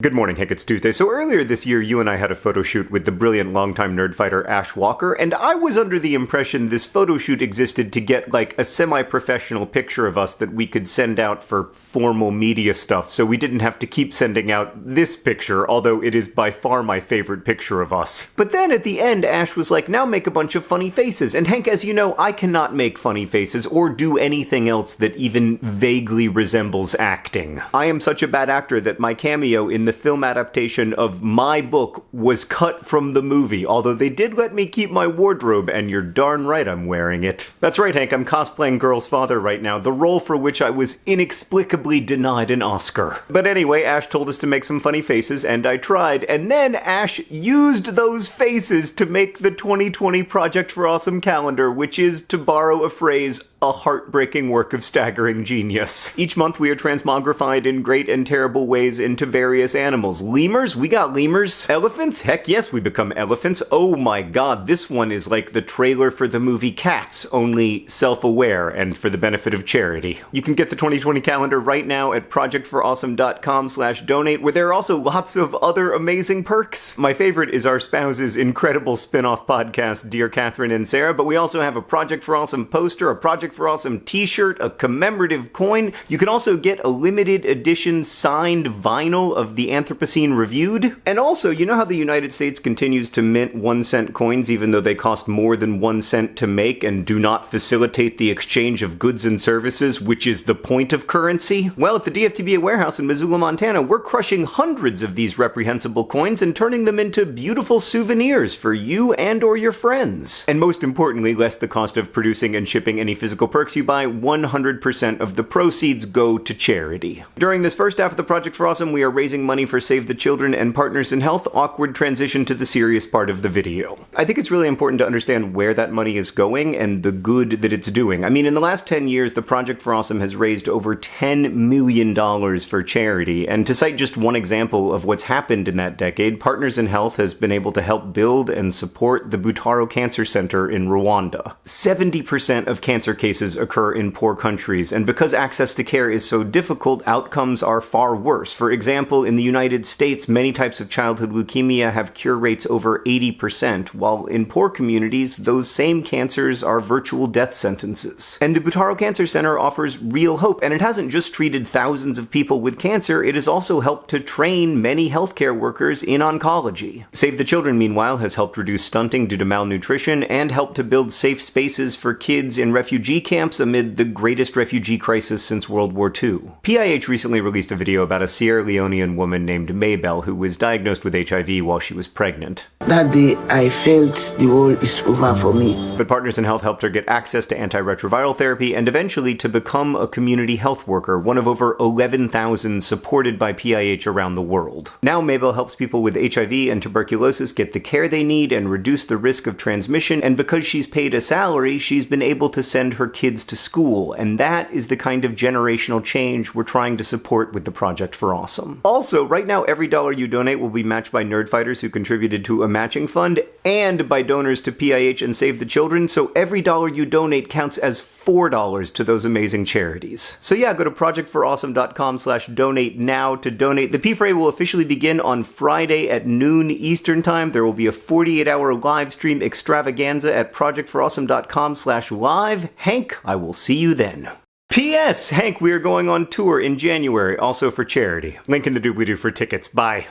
Good morning, Hank. It's Tuesday. So earlier this year, you and I had a photo shoot with the brilliant longtime nerdfighter Ash Walker, and I was under the impression this photo shoot existed to get like a semi-professional picture of us that we could send out for formal media stuff, so we didn't have to keep sending out this picture, although it is by far my favorite picture of us. But then at the end, Ash was like, now make a bunch of funny faces. And Hank, as you know, I cannot make funny faces or do anything else that even vaguely resembles acting. I am such a bad actor that my cameo in the film adaptation of my book was cut from the movie, although they did let me keep my wardrobe, and you're darn right I'm wearing it. That's right, Hank, I'm cosplaying Girl's father right now, the role for which I was inexplicably denied an Oscar. But anyway, Ash told us to make some funny faces, and I tried, and then Ash used those faces to make the 2020 Project for Awesome calendar, which is, to borrow a phrase, a heartbreaking work of staggering genius. Each month we are transmogrified in great and terrible ways into various animals. Lemurs? We got lemurs. Elephants? Heck yes, we become elephants. Oh my god, this one is like the trailer for the movie Cats, only self-aware and for the benefit of charity. You can get the 2020 calendar right now at projectforawesome.com slash donate, where there are also lots of other amazing perks. My favorite is our spouse's incredible spin-off podcast, Dear Katherine and Sarah, but we also have a Project for Awesome poster, a Project For Awesome t-shirt, a commemorative coin. You can also get a limited edition signed vinyl of the Anthropocene Reviewed. And also, you know how the United States continues to mint one cent coins even though they cost more than one cent to make and do not facilitate the exchange of goods and services, which is the point of currency? Well, at the DFTBA warehouse in Missoula, Montana, we're crushing hundreds of these reprehensible coins and turning them into beautiful souvenirs for you and or your friends. And most importantly, less the cost of producing and shipping any physical physical perks you buy, 100% of the proceeds go to charity. During this first half of the Project for Awesome, we are raising money for Save the Children and Partners in Health. Awkward transition to the serious part of the video. I think it's really important to understand where that money is going and the good that it's doing. I mean, in the last 10 years, the Project for Awesome has raised over $10 million for charity. And to cite just one example of what's happened in that decade, Partners in Health has been able to help build and support the Butaro Cancer Center in Rwanda. 70% of cancer cases cases occur in poor countries, and because access to care is so difficult, outcomes are far worse. For example, in the United States, many types of childhood leukemia have cure rates over 80%, while in poor communities, those same cancers are virtual death sentences. And the Butaro Cancer Center offers real hope, and it hasn't just treated thousands of people with cancer, it has also helped to train many healthcare workers in oncology. Save the Children, meanwhile, has helped reduce stunting due to malnutrition and helped to build safe spaces for kids in refugee camps amid the greatest refugee crisis since World War II. PIH recently released a video about a Sierra Leonean woman named Maybell who was diagnosed with HIV while she was pregnant. That day, I felt the world is over for me. But Partners in Health helped her get access to antiretroviral therapy and eventually to become a community health worker, one of over 11,000 supported by PIH around the world. Now Maybell helps people with HIV and tuberculosis get the care they need and reduce the risk of transmission, and because she's paid a salary, she's been able to send her kids to school, and that is the kind of generational change we're trying to support with the Project for Awesome. Also, right now, every dollar you donate will be matched by nerdfighters who contributed to a matching fund and by donors to PIH and Save the Children, so every dollar you donate counts as $4 to those amazing charities. So yeah, go to projectforawesome.com slash donate now to donate. The P4A will officially begin on Friday at noon Eastern Time. There will be a 48-hour live stream extravaganza at projectforawesome.com slash live. Hank, I will see you then. P.S. Hank, we are going on tour in January, also for charity. Link in the doobly-doo for tickets. Bye.